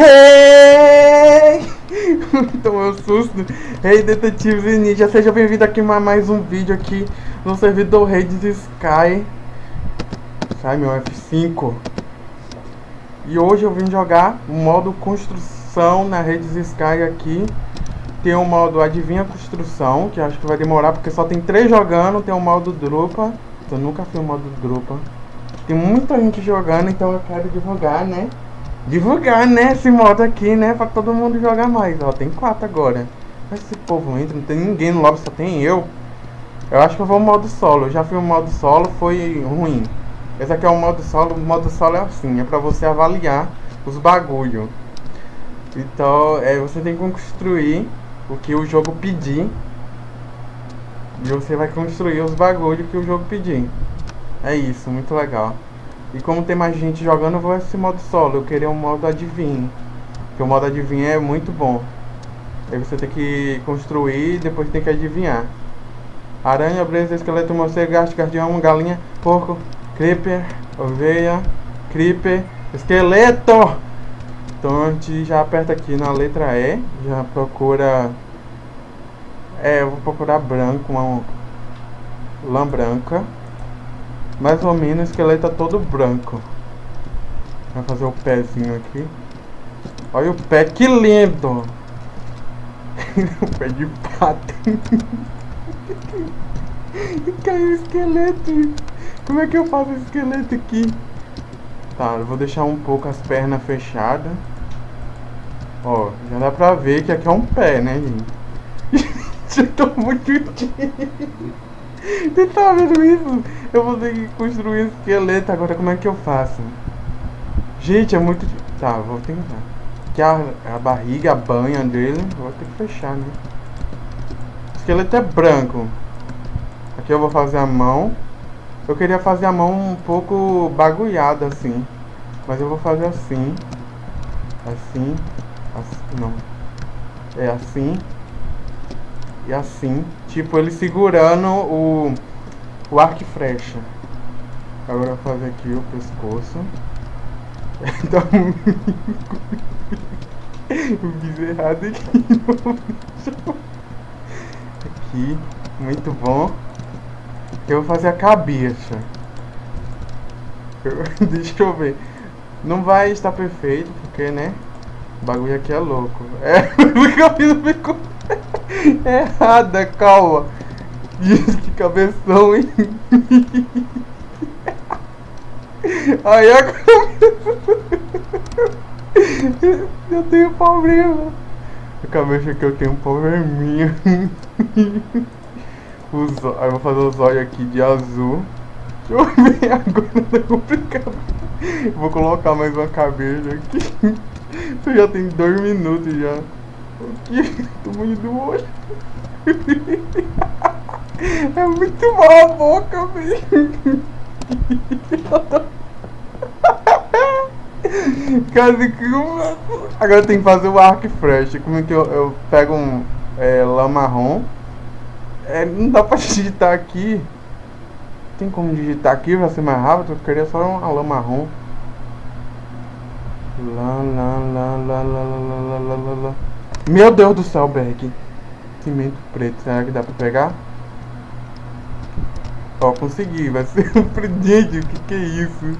Hey! Tomou um susto. Hey, detetives e ninja, seja bem-vindo aqui a mais um vídeo aqui no servidor Redes Sky. Sai meu F5. E hoje eu vim jogar o modo construção na Redes Sky aqui. Tem o modo adivinha construção, que acho que vai demorar porque só tem três jogando. Tem o modo drupa. Eu nunca fiz o modo drupa. Tem muita gente jogando, então eu quero divulgar, né? Divulgar, né? Esse modo aqui, né? Pra todo mundo jogar mais. Ó, tem quatro agora. Mas esse povo entra, não tem ninguém no lobby, só tem eu. Eu acho que eu vou modo solo. Eu já fui o modo solo, foi ruim. Esse aqui é o modo solo. O modo solo é assim, é pra você avaliar os bagulho. Então, é, você tem que construir o que o jogo pedir. E você vai construir os bagulho que o jogo pedir. É isso, muito legal. E como tem mais gente jogando, eu vou esse modo solo. Eu queria um modo adivinho. Porque o modo adivinho é muito bom. Aí você tem que construir e depois tem que adivinhar. Aranha, brisa, esqueleto, morcego, gato, guardião, galinha, porco, creeper, ovelha, creeper, esqueleto! Então a gente já aperta aqui na letra E, já procura... É, eu vou procurar branco, uma lã branca. Mais ou menos o esqueleto tá todo branco. Vai fazer o pezinho aqui. Olha o pé, que lindo! o pé de pato. Caiu o esqueleto. Como é que eu faço o esqueleto aqui? Tá, eu vou deixar um pouco as pernas fechadas. Ó, já dá pra ver que aqui é um pé, né, gente? eu tô muito tímido. Você tá vendo isso? Eu vou ter que construir um esqueleto agora, como é que eu faço? Gente, é muito... Tá, vou tentar. Aqui a, a barriga, a banha dele, vou ter que fechar, né? O esqueleto é branco. Aqui eu vou fazer a mão. Eu queria fazer a mão um pouco bagulhada assim. Mas eu vou fazer assim. Assim. assim não. É assim e assim, tipo ele segurando o, o arco e flecha. Agora eu vou fazer aqui o pescoço. Então, eu fiz errado aqui. aqui, muito bom. Eu vou fazer a cabeça. Eu, deixa eu ver. Não vai estar perfeito, porque, né? O bagulho aqui é louco. É, o cabelo ficou errada, calma. Diz que cabeção, hein? Aí eu tenho problema. A cabeça que eu tenho um probleminha. Os, aí eu vou fazer os olhos aqui de azul. Deixa eu ver agora, tá complicado. Vou colocar mais uma cabeça aqui. Tu já tem dois minutos já. Aqui, tamanho do olho. É muito mal a boca, velho. Quase que Agora tem que fazer o arco fresh. Como é que eu, eu pego um é, marrom? É, não dá pra digitar aqui. Tem como digitar aqui pra ser mais rápido? Eu queria só uma lã marrom. Lá, lá, lá, lá, lá, lá, lá, lá, lá. Meu Deus do céu, Berg. Cimento preto. Será que dá pra pegar? Ó, consegui. Vai ser um Gente, o que que é isso?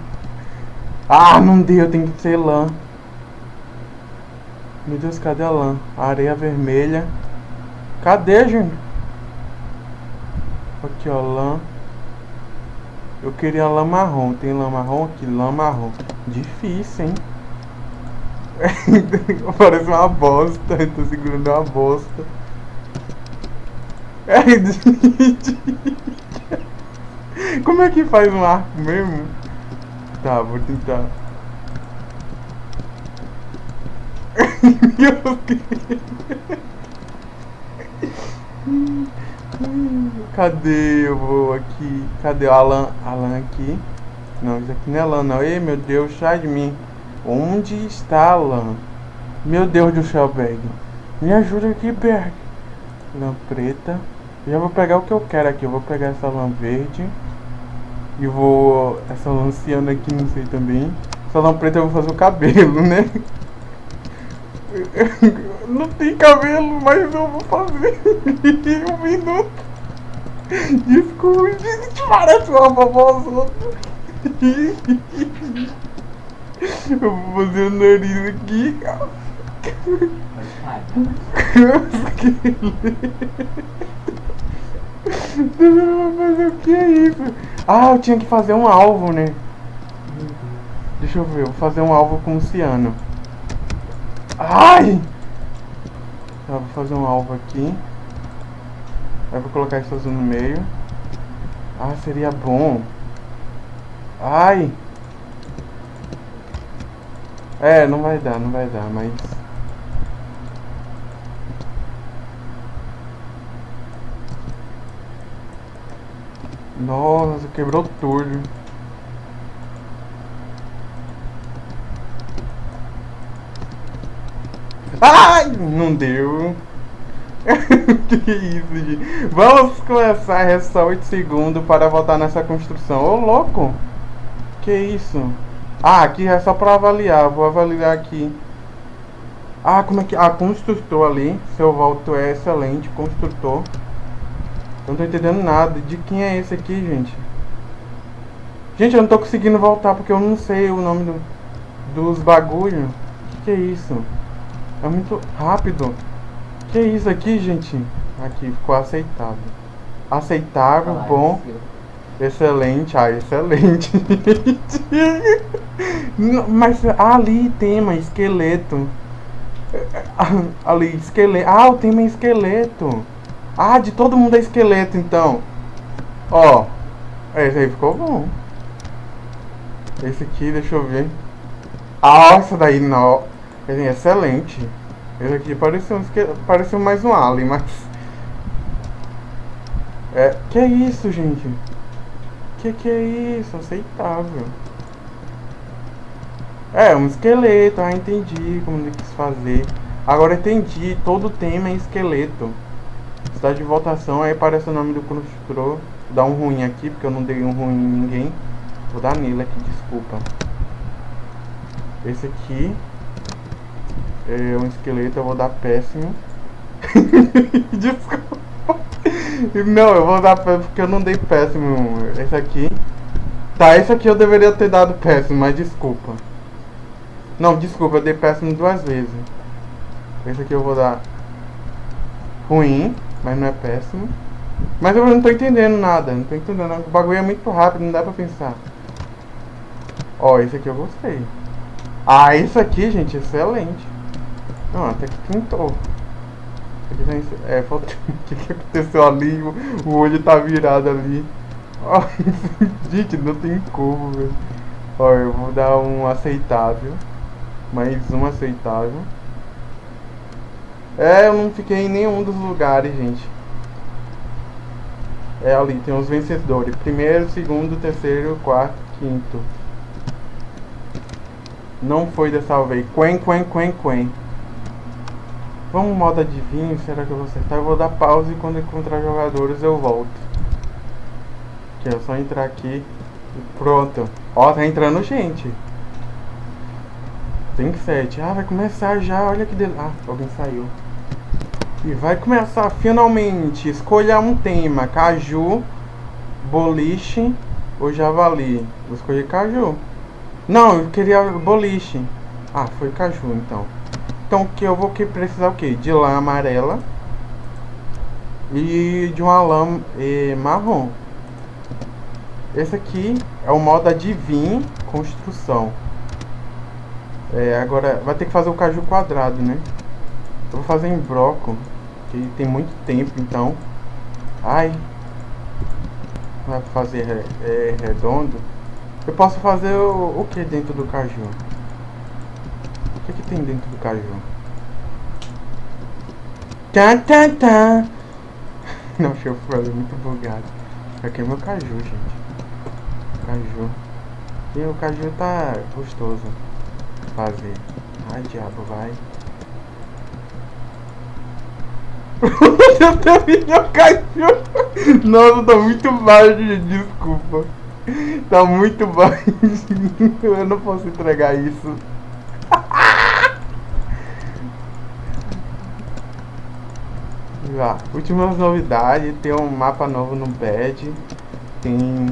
Ah, não deu. Tem que ser lã. Meu Deus, cadê a lã? Areia vermelha. Cadê, gente? Aqui, ó, lã. Eu queria lã marrom. Tem lã marrom aqui? Lã marrom. Difícil, hein? Parece uma bosta, eu tô segurando uma bosta. Como é que faz um arco mesmo? Tá, vou tentar. Meu Deus. Cadê? Eu vou aqui. Cadê o Alan? Alan aqui. Não, isso aqui não é Alan não. Ei, meu Deus, sai de mim. Onde está a lã? Meu Deus do céu, Berg. Me ajuda aqui, Berg. Lã preta. Já vou pegar o que eu quero aqui. Eu vou pegar essa lã verde. E vou... Essa lã ciana aqui, não sei também. Essa lã preta eu vou fazer o cabelo, né? Não tem cabelo, mas eu vou fazer um minuto. Desculpe, parece uma vovózona. Eu vou fazer o nariz aqui. Mas o que é isso? Ah, eu tinha que fazer um alvo, né? Deixa eu ver, vou fazer um alvo com o ciano. Ai! Tá, vou fazer um alvo aqui. Aí vou colocar isso azul no meio. Ah, seria bom. Ai! É, não vai dar, não vai dar, mas... Nossa, quebrou tudo. Ai, não deu. que isso, gente. Vamos começar, resta 8 segundos para voltar nessa construção. Ô, louco. Que isso? Ah, aqui é só para avaliar. Vou avaliar aqui. Ah, como é que... Ah, construtor ali. Seu volto é excelente. Construtor. Eu não tô entendendo nada. De quem é esse aqui, gente? Gente, eu não tô conseguindo voltar porque eu não sei o nome do, dos bagulho. Que que é isso? É muito rápido. Que é isso aqui, gente? Aqui, ficou aceitável. Aceitável, ah, bom. Excelente, ah, excelente. Mas ali tema esqueleto. Ali, esqueleto. Ah, o tema é esqueleto. Ah, de todo mundo é esqueleto, então. Ó. Esse aí ficou bom. Esse aqui, deixa eu ver. Ah, essa daí não. Excelente. Esse aqui pareceu, pareceu mais um alien, mas... É, que é isso, gente? Que que é isso? Aceitável. É, um esqueleto. Ah, entendi como ele quis fazer. Agora entendi. Todo tema é esqueleto. Está de votação, aí aparece o nome do construtor. Vou dar um ruim aqui, porque eu não dei um ruim em ninguém. Vou dar nele aqui, desculpa. Esse aqui é um esqueleto, eu vou dar péssimo. desculpa. Não, eu vou dar porque eu não dei péssimo. Esse aqui. Tá, esse aqui eu deveria ter dado péssimo, mas desculpa. Não, desculpa, eu dei péssimo duas vezes. Esse aqui eu vou dar ruim mas não é péssimo. Mas eu não tô entendendo nada, não tô entendendo. O bagulho é muito rápido, não dá pra pensar. Ó, esse aqui eu gostei. Ah, isso aqui, gente, excelente. Não, até que pintou. É, falta... o que, que aconteceu ali? O olho tá virado ali. Ó, gente, não tem como, velho. Ó, eu vou dar um aceitável. Mais um aceitável. É, eu não fiquei em nenhum dos lugares, gente. É ali, tem os vencedores. Primeiro, segundo, terceiro, quarto, quinto. Não foi dessa vez. Quen, quen, quen, quen. Vamos modo adivinho, será que eu vou acertar? Eu vou dar pausa e quando encontrar jogadores eu volto. Que é só entrar aqui e pronto. Ó, tá entrando gente. Tem sete. Ah, vai começar já, olha que del... Ah, alguém saiu. E vai começar finalmente. Escolha um tema: caju, boliche ou javali. Vou escolher caju. Não, eu queria boliche. Ah, foi caju então. Então que eu vou que precisar o que? De lã amarela e de uma lã e, marrom. Esse aqui é o modo adivinho construção. É, agora vai ter que fazer o caju quadrado, né? Eu vou fazer em broco, que tem muito tempo, então. Ai. Vai fazer é, redondo. Eu posso fazer o, o que dentro do caju? Tem dentro do caju? Tá, tá, tá. Não, chofre, é muito bugado. Aqui é meu caju, gente. Caju. E o caju tá gostoso fazer. Ai, diabo, vai. Eu terminei o cachorro. Nossa, tá muito baixo, desculpa. Tá muito baixo. Eu não posso entregar isso. Já. Últimas novidades, tem um mapa novo no bed, tem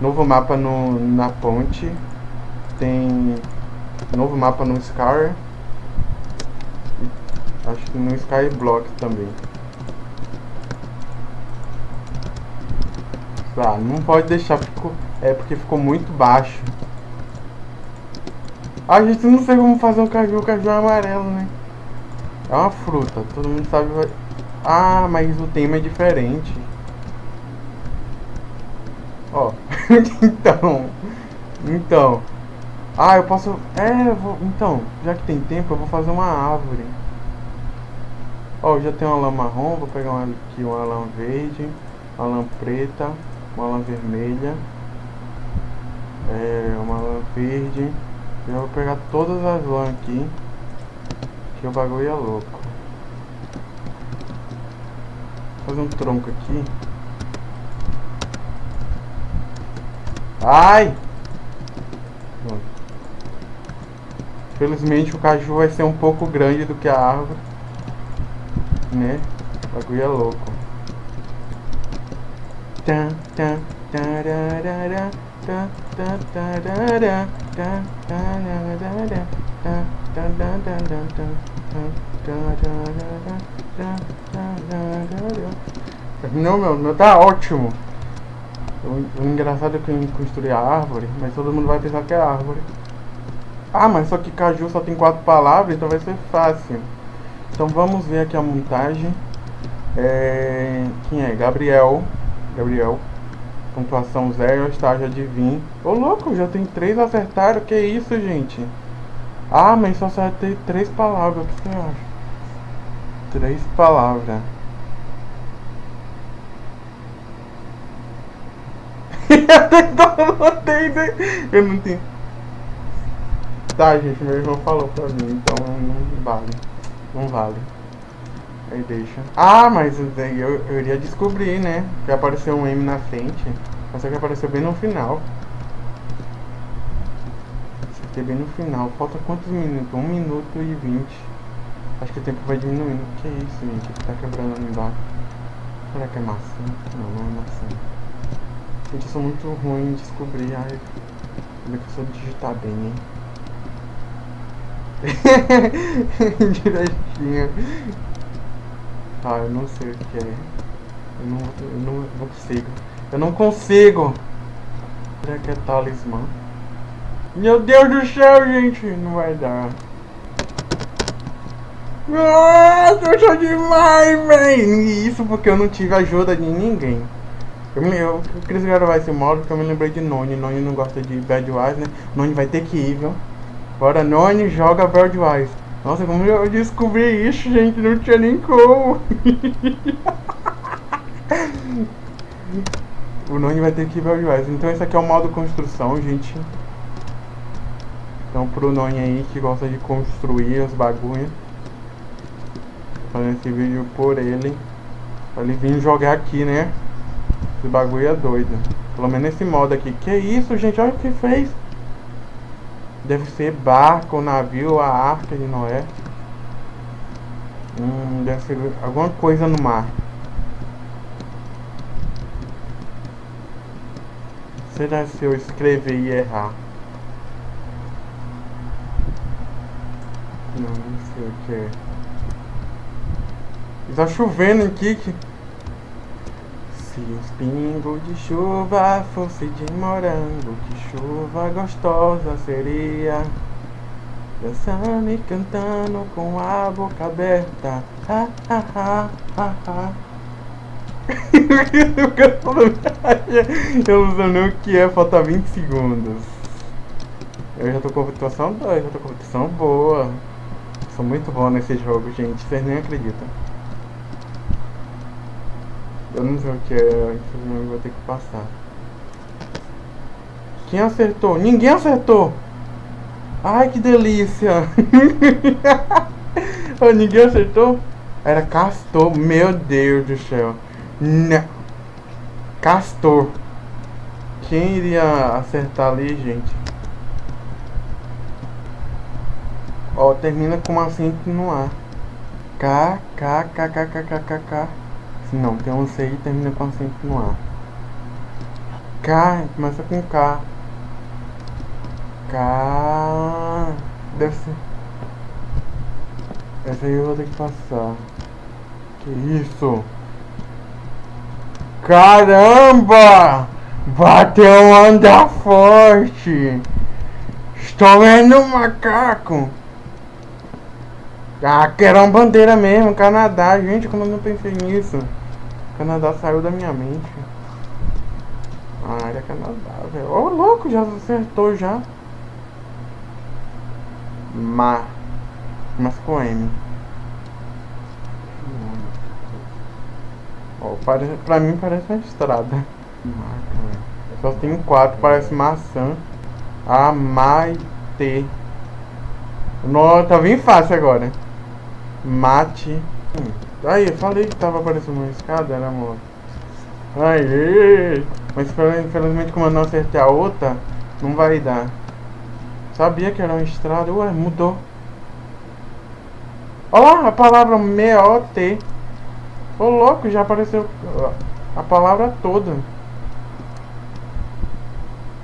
novo mapa no, na ponte, tem novo mapa no Scar, acho que no Skyblock também. Ah, não pode deixar, ficou, é porque ficou muito baixo. A gente não sei como fazer um caju, o caju é amarelo, né? É uma fruta, todo mundo sabe. Ah, mas o tema é diferente. Ó, então, então. Ah, eu posso. É, eu vou. Então, já que tem tempo, eu vou fazer uma árvore. Ó, já tem uma lã marrom, vou pegar uma, aqui uma lã verde, uma lã preta, uma lã vermelha, é, uma lã verde. Eu vou pegar todas as lãs aqui, que o bagulho é louco. Fazer um tronco aqui. Ai! Felizmente o caju vai ser um pouco grande do que a árvore. Né? O bagulho é louco. Tan, tan, Terminou, meu? Meu tá ótimo. O, o engraçado é que eu construí a árvore, mas todo mundo vai pensar que é árvore. Ah, mas só que caju só tem quatro palavras, então vai ser fácil. Então vamos ver aqui a montagem. É... Quem é? Gabriel. Gabriel. Pontuação zero, estágio adivinho. Ô louco, já tem três acertaram. Que isso, gente? Ah, mas só acertei três palavras. O que você acha? Três palavras. eu não tenho. Tá, gente, meu irmão falou pra mim, então não vale. Não vale. Aí deixa. Ah, mas eu, eu iria descobrir, né? Que apareceu um M na frente. Mas só que apareceu bem no final. Acertei bem no final. Falta quantos minutos? 1 minuto e 20. Acho que o tempo vai diminuindo. Que isso, gente? Tá quebrando ali embaixo. Será que é maçã? Não, não é maçã. Gente, eu sou muito ruim em descobrir. Ai, como é que eu sou digitar bem, hein? Direitinho. Ah, eu não sei o que é. Eu não, eu não, não consigo. Eu não consigo. Será que é talismã? Meu Deus do céu, gente. Não vai dar. Nossa, eu sou demais, velho. Isso porque eu não tive ajuda de ninguém. Eu, me, eu, eu queria gravar esse modo porque eu me lembrei de Noni. Noni não gosta de Bad Wise, né? Noni vai ter que ir, viu? Bora, Noni joga Bad Wise. Nossa, como eu descobri isso, gente? Não tinha nem como. o Noni vai ter que ir Bad Wise. Então esse aqui é o modo construção, gente. Então pro Noni aí que gosta de construir os bagulhos. Fazendo esse vídeo por ele. Pra ele vir jogar aqui, né? Esse bagulho é doido. Pelo menos esse modo aqui. Que isso, gente? Olha o que fez. Deve ser barco, navio, a arca de Noé. Hum, deve ser alguma coisa no mar. Será se eu escrever e errar? Não, não sei o que é. Está chovendo aqui. Que... Se os pingos de chuva fosse de morango, que chuva gostosa seria. Dançando e cantando com a boca aberta. Ha, ha, ha, ha, ha. Eu não sei nem o que é, falta 20 segundos. Eu já tô com pontuação 2, já tô com pontuação boa. Sou muito bom nesse jogo, gente, vocês nem acreditam. Eu não sei o que é, infelizmente vou ter que passar. Quem acertou? Ninguém acertou! Ai, que delícia! ninguém acertou? Era castor, meu Deus do céu. Não. Castor. Quem iria acertar ali, gente? Ó, termina com um acento no ar. K, K, K, K, K, K, K. Não, tem um C e termina com acento no A. K, começa com K. K. Deve ser. Essa aí eu vou ter que passar. Que isso? Caramba! Bateu um andar forte! Estou vendo um macaco! Ah, que era uma bandeira mesmo, Canadá. Gente, como eu não pensei nisso? Canadá saiu da minha mente. Ah, era Canadá, velho. Ô, oh, louco, já acertou já. Ma. Mas com M. Oh, parece, pra mim parece uma estrada. Só tem quatro, parece maçã. Amaite. Nossa, tá bem fácil agora. Mate. Aí, eu falei que tava aparecendo uma escada, era amor. Aí, mas infelizmente como eu não acertei a outra, não vai dar. Sabia que era uma estrada, ué, mudou. Olha lá, a palavra M-O-T. Ô louco, já apareceu a palavra toda.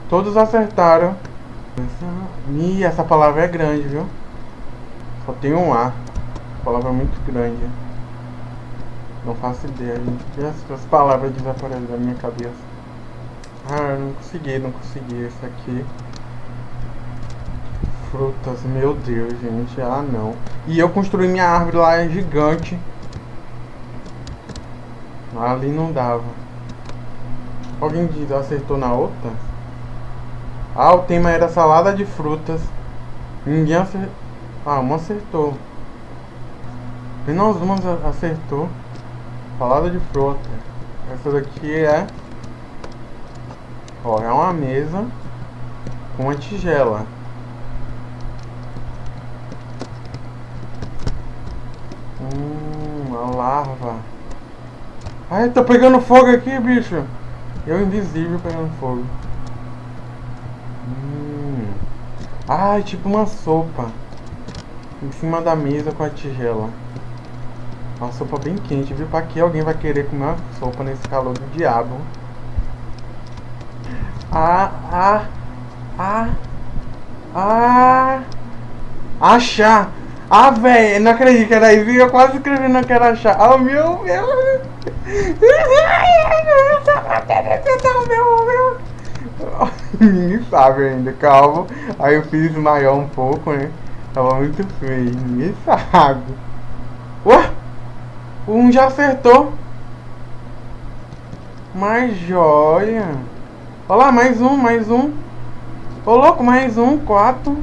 Todos acertaram. Ih, essa palavra é grande, viu? Só tem um A. Palavra muito grande. Não faço ideia, gente. As, palavras desaparecem da minha cabeça. Ah, não consegui, não consegui. Esse aqui. Frutas, meu Deus, gente. Ah, não. E eu construí minha árvore lá, é gigante. Ali não dava. Alguém acertou na outra? Ah, o tema era salada de frutas. Ninguém acertou. Ah, uma acertou. Apenas uma acertou. Salada de fruta. Essa daqui é... Ó, é uma mesa com uma tigela. Hum, uma larva. Ai, tá pegando fogo aqui, bicho. Eu invisível pegando fogo. Hum. Ai, tipo uma sopa. Em cima da mesa com a tigela. Uma sopa bem quente, viu? Pra que alguém vai querer comer uma sopa nesse calor do diabo? Ah, ah, ah, ah. Achar. Ah, velho, não acredito que era isso. Eu quase escrevi não quero achar. Oh, meu, meu. Ninguém sabe ainda, calma. Aí eu fiz maior um pouco, né? Tava muito feio, ninguém sabe. Um já acertou. Mais joia. Olha lá, mais um, mais um. Ô louco, mais um, quatro.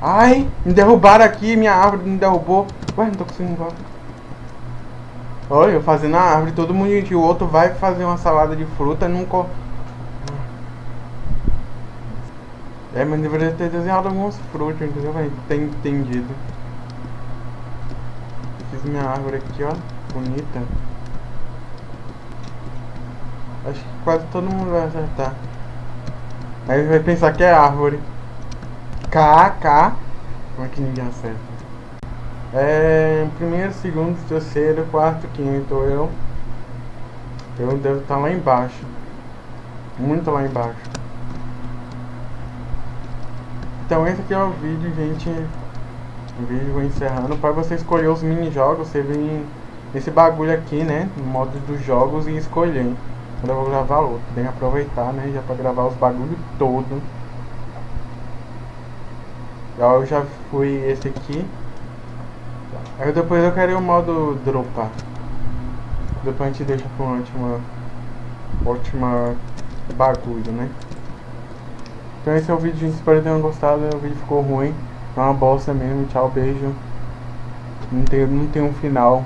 Ai, me derrubaram aqui, minha árvore me derrubou. Ué, não tô conseguindo embora. Olha, eu fazendo a árvore, todo mundo e o outro vai fazer uma salada de fruta nunca. É, mas deveria ter desenhado alguns frutos, entendeu? Vai ter entendido. Minha árvore aqui, ó. Bonita. Acho que quase todo mundo vai acertar. Aí vai pensar que é árvore. K, K. Como é que ninguém acerta? É, primeiro, segundo, terceiro, quarto, quinto. Eu, eu devo estar lá embaixo. Muito lá embaixo. Então esse aqui é o vídeo, gente. O vídeo encerrando. Para você escolher os mini jogos, você vem nesse bagulho aqui, né? No modo dos jogos e escolher. Quando eu vou gravar outro. Que aproveitar, né? Já para gravar os bagulhos todo. Eu já fui esse aqui. Aí depois eu quero o modo dropar. Depois a gente deixa pra uma última, última bagulho, né? Então esse é o vídeo, gente. Espero que tenham gostado. O vídeo ficou ruim. É uma bosta mesmo. Tchau, beijo. Não tem, não tem um final.